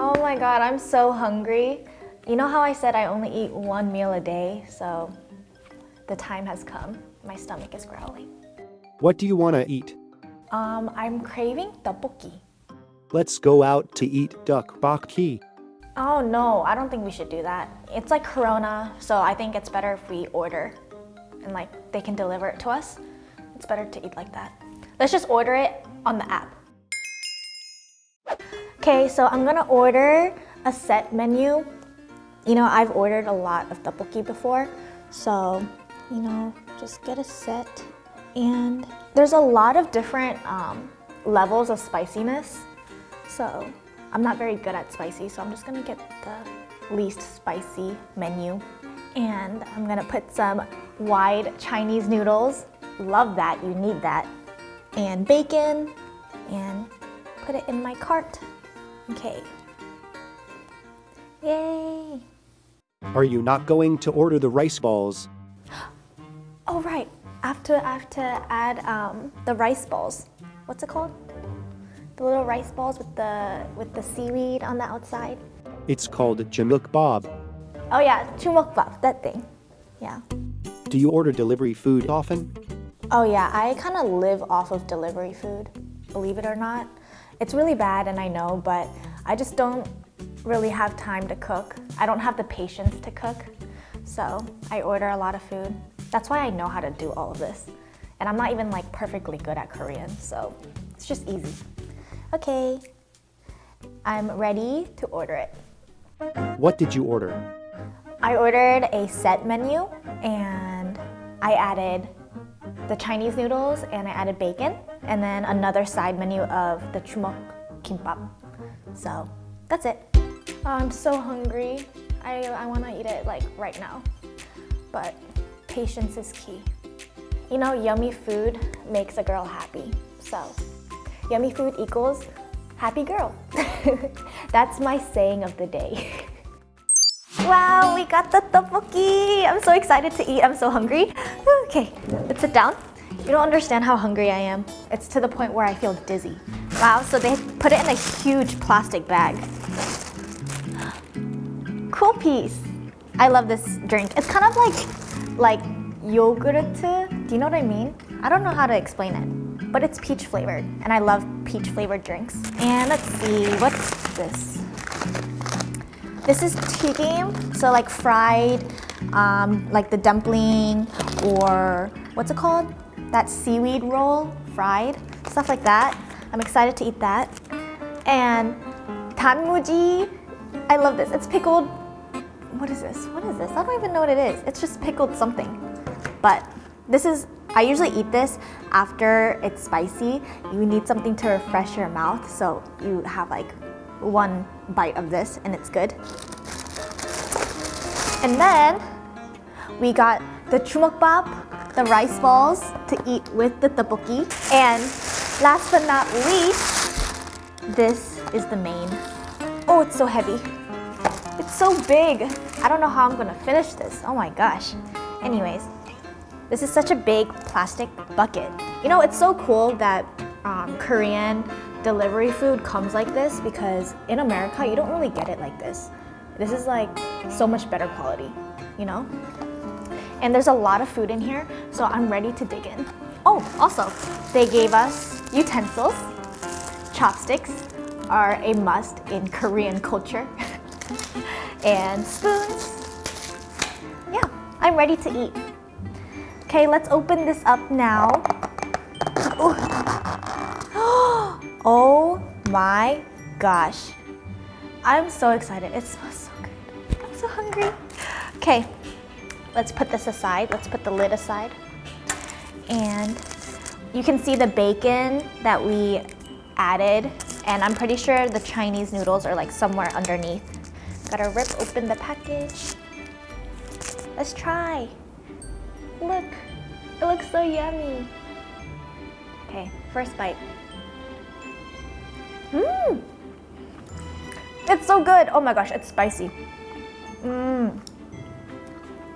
Oh my god, I'm so hungry. You know how I said I only eat one meal a day? So the time has come. My stomach is growling. What do you want to eat? Um, I'm craving tteokbokki. Let's go out to eat tteokbokki. Oh no, I don't think we should do that. It's like Corona, so I think it's better if we order and like they can deliver it to us. It's better to eat like that. Let's just order it on the app. Okay, so I'm gonna order a set menu. You know, I've ordered a lot of tteokbokki before, so you know, just get a set. And there's a lot of different um, levels of spiciness. So I'm not very good at spicy, so I'm just gonna get the least spicy menu. And I'm gonna put some wide Chinese noodles. Love that, you need that. And bacon, and put it in my cart. Okay. Yay! Are you not going to order the rice balls? Oh right, I have to, I have to add um, the rice balls. What's it called? The little rice balls with the with the seaweed on the outside. It's called chumokbap. Oh yeah, chumokbap, that thing. Yeah. Do you order delivery food often? Oh yeah, I kind of live off of delivery food, believe it or not. It's really bad and I know, but I just don't really have time to cook. I don't have the patience to cook, so I order a lot of food. That's why I know how to do all of this. And I'm not even like perfectly good at Korean, so it's just easy. Okay, I'm ready to order it. What did you order? I ordered a set menu and I added the Chinese noodles and I added bacon and then another side menu of the chumok kimbap. So that's it. Oh, I'm so hungry. I, I want to eat it like right now. But patience is key. You know, yummy food makes a girl happy. So Yummy food equals happy girl. That's my saying of the day. wow, we got the tteokbokki. I'm so excited to eat. I'm so hungry. Okay, let's sit down. You don't understand how hungry I am. It's to the point where I feel dizzy. Wow, so they put it in a huge plastic bag. Coolpis. I love this drink. It's kind of like, like yogurt. Do you know what I mean? I don't know how to explain it, but it's peach flavored, and I love peach flavored drinks. And let's see, what's this? This is tigim, so like fried, um, like the dumpling, or what's it called? That seaweed roll, fried, stuff like that. I'm excited to eat that. And tanmuji, I love this. It's pickled, what is this? What is this? I don't even know what it is. It's just pickled something. But this is, I usually eat this after it's spicy. You need something to refresh your mouth, so you have like one bite of this and it's good. And then we got the chumokbap, the rice balls to eat with the tteokbokki. And last but not least, this is the main. Oh, it's so heavy. It's so big. I don't know how I'm gonna finish this. Oh my gosh. Anyways, this is such a big plastic bucket. You know, it's so cool that um, Korean delivery food comes like this because in America, you don't really get it like this. This is like so much better quality, you know? And there's a lot of food in here, so I'm ready to dig in. Oh, also, they gave us utensils. Chopsticks are a must in Korean culture. and spoons. Yeah, I'm ready to eat. Okay, let's open this up now. Oh my gosh. I'm so excited. It smells so good. I'm so hungry. Okay, let's put this aside. Let's put the lid aside. And you can see the bacon that we added. And I'm pretty sure the Chinese noodles are like somewhere underneath. Gotta rip open the package. Let's try. Look, it looks so yummy. Okay, first bite. Mmm! It's so good. Oh my gosh, it's spicy. Mmm.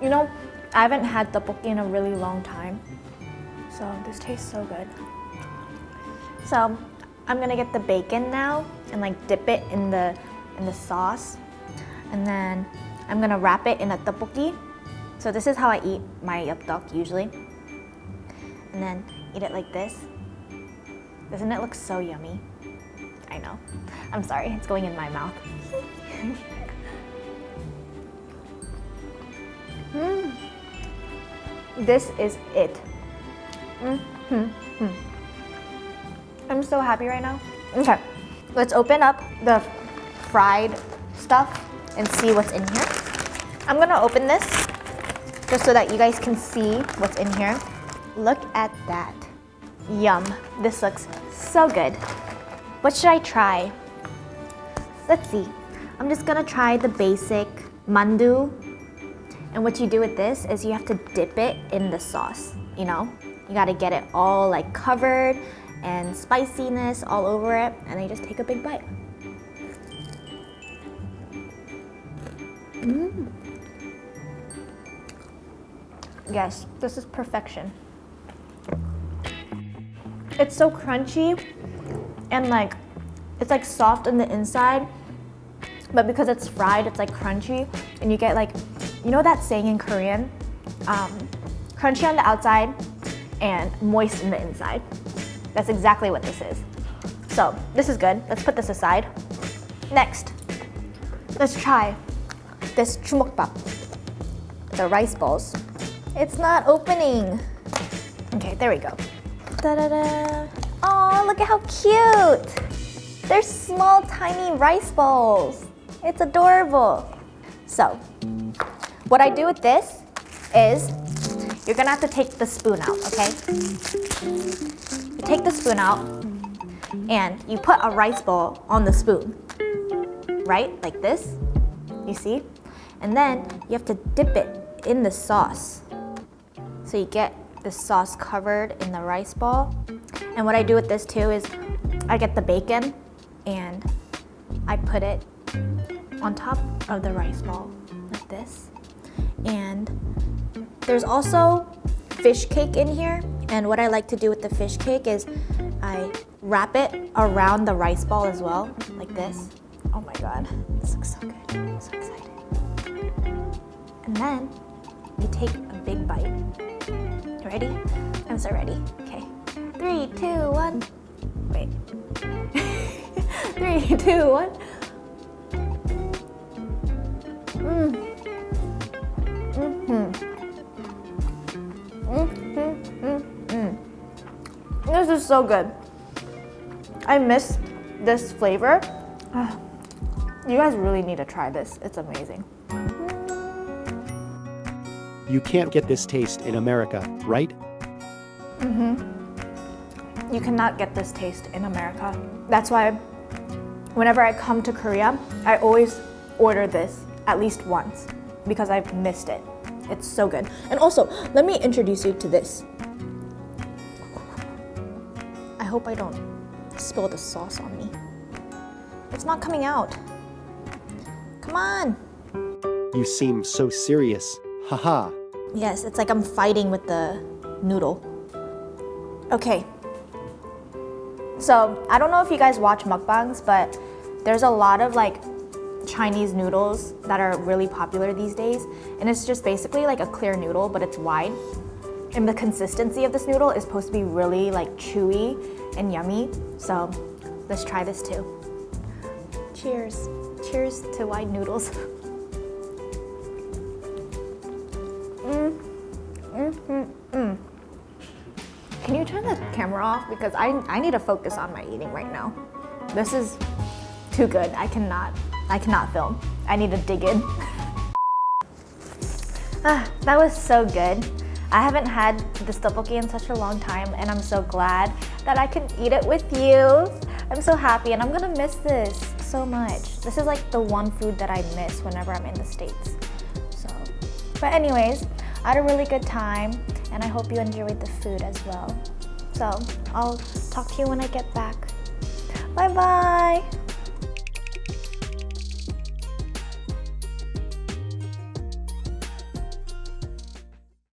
You know, I haven't had tteokbokki in a really long time. So this tastes so good. So I'm gonna get the bacon now and like dip it in the in the sauce. And then I'm gonna wrap it in a tteokbokki. So this is how I eat my 엽떡 usually. And then eat it like this. Doesn't it look so yummy? I know. I'm sorry, it's going in my mouth. mm. This is it. Mm -hmm. I'm so happy right now. Okay, let's open up the fried stuff and see what's in here. I'm gonna open this just so that you guys can see what's in here. Look at that. Yum, this looks so good. What should I try? Let's see. I'm just gonna try the basic mandu. And what you do with this is you have to dip it in the sauce, you know? You gotta get it all like covered and spiciness all over it and then you just take a big bite. Mm. Yes, this is perfection. It's so crunchy and like, it's like soft on the inside, but because it's fried, it's like crunchy and you get like, you know that saying in Korean? Um, crunchy on the outside and moist in the inside. That's exactly what this is. So this is good. Let's put this aside. Next, let's try this chumokbap, the rice balls. It's not opening. Okay, there we go. Da-da-da. Oh, look at how cute. They're small, tiny rice balls. It's adorable. So, what I do with this is you're gonna have to take the spoon out, okay? You take the spoon out and you put a rice ball on the spoon, right? Like this, you see? And then you have to dip it in the sauce. So you get the sauce covered in the rice ball. And what I do with this too is I get the bacon and I put it on top of the rice ball like this. And there's also fish cake in here. And what I like to do with the fish cake is I wrap it around the rice ball as well, like this. Oh my God, this looks so good, I'm so excited. And then you take a big bite. Ready? I'm so ready. Okay, three, two, one. Wait. three, two, one. Is so good. I miss this flavor. You guys really need to try this. It's amazing. You can't get this taste in America, right? Mm-hmm. You cannot get this taste in America. That's why whenever I come to Korea, I always order this at least once because I've missed it. It's so good. And also, let me introduce you to this. I hope I don't spill the sauce on me. It's not coming out. Come on. You seem so serious. Haha. Yes, it's like I'm fighting with the noodle. Okay. So, I don't know if you guys watch mukbangs, but there's a lot of like Chinese noodles that are really popular these days. And it's just basically like a clear noodle, but it's wide. And the consistency of this noodle is supposed to be really like chewy and yummy. So let's try this too. Cheers. Cheers to wide noodles. mm. Mm -hmm -mm. Can you turn the camera off? Because I, I need to focus on my eating right now. This is too good. I cannot. I cannot film. I need to dig in. ah, that was so good. I haven't had this tteokbokki in such a long time and I'm so glad that I can eat it with you. I'm so happy and I'm gonna miss this so much. This is like the one food that I miss whenever I'm in the States. So, but anyways, I had a really good time and I hope you enjoyed the food as well. So, I'll talk to you when I get back. Bye bye!